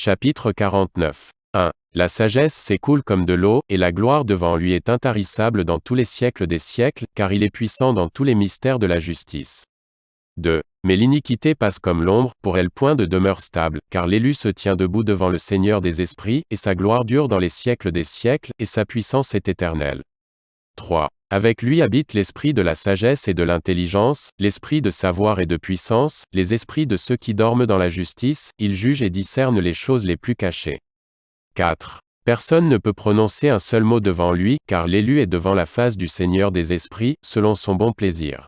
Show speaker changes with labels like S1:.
S1: Chapitre 49. 1. La sagesse s'écoule comme de l'eau, et la gloire devant lui est intarissable dans tous les siècles des siècles, car il est puissant dans tous les mystères de la justice. 2. Mais l'iniquité passe comme l'ombre, pour elle point de demeure stable, car l'élu se tient debout devant le Seigneur des esprits, et sa gloire dure dans les siècles des siècles, et sa puissance est éternelle. 3. Avec lui habite l'esprit de la sagesse et de l'intelligence, l'esprit de savoir et de puissance, les esprits de ceux qui dorment dans la justice, il juge et discerne les choses les plus cachées. 4. Personne ne peut prononcer un seul mot devant lui, car l'élu est devant la face du Seigneur des esprits, selon son bon plaisir.